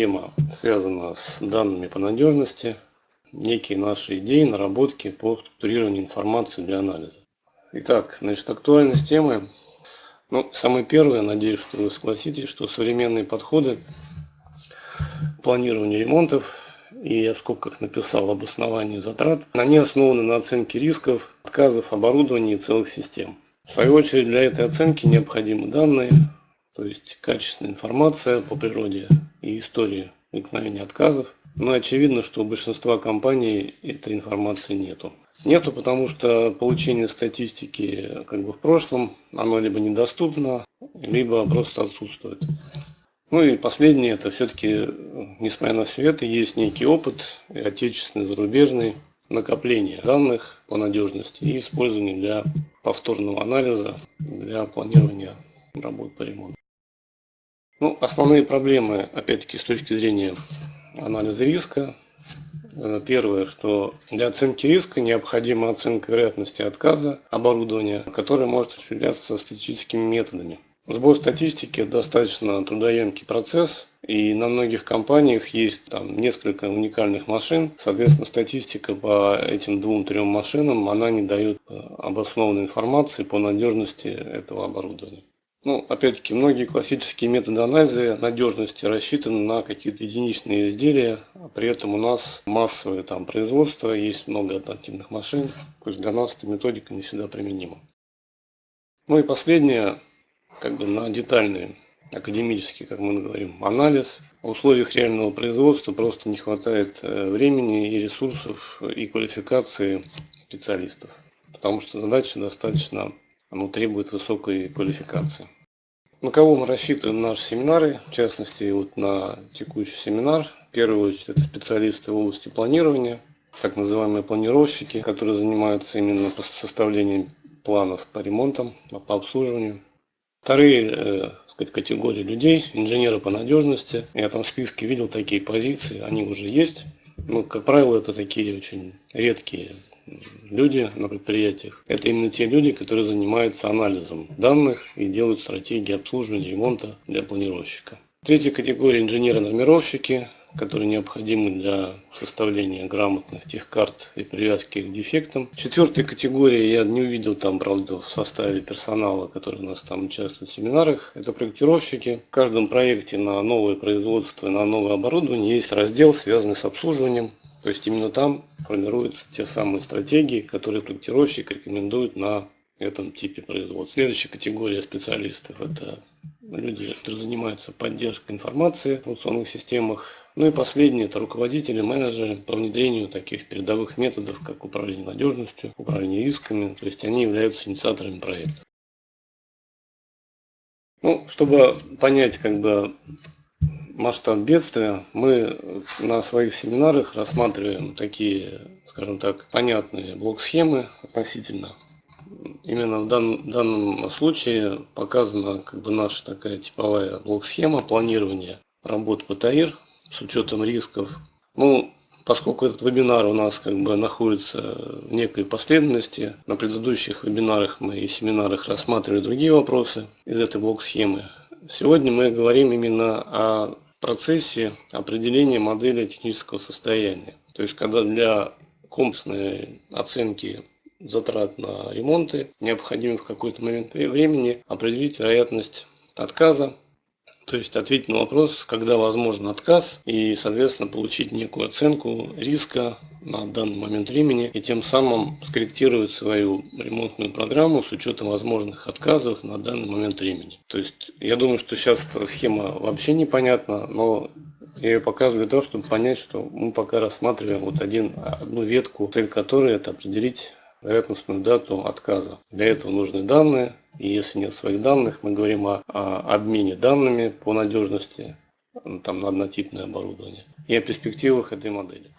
Тема связана с данными по надежности, некие наши идеи, наработки по структурированию информации для анализа. Итак, значит, актуальность темы. Ну, самое первое, надеюсь, что вы согласитесь, что современные подходы планирования ремонтов, и я в скобках написал обоснование затрат, они основаны на оценке рисков, отказов оборудования и целых систем. В свою очередь, для этой оценки необходимы данные, то есть качественная информация по природе и истории возникновения отказов. Но очевидно, что у большинства компаний этой информации нету. Нету, потому что получение статистики как бы в прошлом, оно либо недоступно, либо просто отсутствует. Ну и последнее, это все-таки, несмотря на все это, есть некий опыт, отечественный, зарубежный, накопление данных по надежности и использование для повторного анализа, для планирования работ по ремонту. Ну, основные проблемы, опять-таки, с точки зрения анализа риска. Э, первое, что для оценки риска необходима оценка вероятности отказа оборудования, которая может осуществляться статистическими методами. Сбор статистики достаточно трудоемкий процесс, и на многих компаниях есть там несколько уникальных машин. Соответственно, статистика по этим двум-трем машинам, она не дает э, обоснованной информации по надежности этого оборудования. Ну, опять-таки, многие классические методы анализа надежности рассчитаны на какие-то единичные изделия, а при этом у нас массовое там производство, есть много альтернативных машин, то есть для нас эта методика не всегда применима. Ну и последнее, как бы на детальный академический, как мы говорим, анализ. В условиях реального производства просто не хватает э, времени и ресурсов и квалификации специалистов, потому что задача достаточно оно требует высокой квалификации. На кого мы рассчитываем наши семинары, в частности, вот на текущий семинар. В первую очередь это специалисты в области планирования, так называемые планировщики, которые занимаются именно составлением планов по ремонтам, по обслуживанию. Вторые э, сказать, категории людей, инженеры по надежности. Я там в списке видел такие позиции, они уже есть. Но, как правило, это такие очень редкие люди на предприятиях. Это именно те люди, которые занимаются анализом данных и делают стратегии обслуживания ремонта для планировщика. Третья категория инженеры-нормировщики, которые необходимы для составления грамотных тех карт и привязки к дефектам. Четвертая категория, я не увидел там, правда, в составе персонала, который у нас там участвует в семинарах, это проектировщики. В каждом проекте на новое производство, на новое оборудование есть раздел, связанный с обслуживанием. То есть именно там формируются те самые стратегии, которые проектировщик рекомендует на этом типе производства. Следующая категория специалистов – это люди, которые занимаются поддержкой информации в функционных системах. Ну и последнее – это руководители, менеджеры по внедрению таких передовых методов, как управление надежностью, управление рисками. То есть они являются инициаторами проекта. Ну, чтобы понять, как бы, масштаб бедствия, мы на своих семинарах рассматриваем такие, скажем так, понятные блок-схемы относительно. Именно в данном, данном случае показана как бы наша такая типовая блок-схема планирования работ по ТАИР с учетом рисков. Ну, поскольку этот вебинар у нас как бы находится в некой последовательности, на предыдущих вебинарах мы и семинарах рассматривали другие вопросы из этой блок-схемы. Сегодня мы говорим именно о процессе определения модели технического состояния. То есть, когда для комплексной оценки затрат на ремонты необходимо в какой-то момент времени определить вероятность отказа то есть ответить на вопрос, когда возможен отказ и, соответственно, получить некую оценку риска на данный момент времени и тем самым скорректировать свою ремонтную программу с учетом возможных отказов на данный момент времени. То есть я думаю, что сейчас схема вообще непонятна, но я ее показываю для того, чтобы понять, что мы пока рассматриваем вот один, одну ветку, цель которой это определить вероятностную дату отказа. Для этого нужны данные, и если нет своих данных, мы говорим о, о обмене данными по надежности там, на однотипное оборудование и о перспективах этой модели.